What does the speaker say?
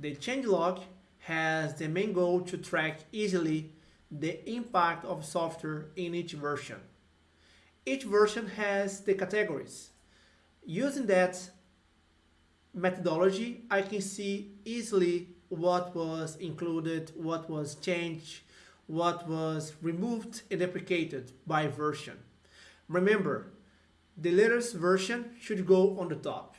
The changelog has the main goal to track easily the impact of software in each version. Each version has the categories. Using that methodology, I can see easily what was included, what was changed, what was removed and deprecated by version. Remember, the latest version should go on the top.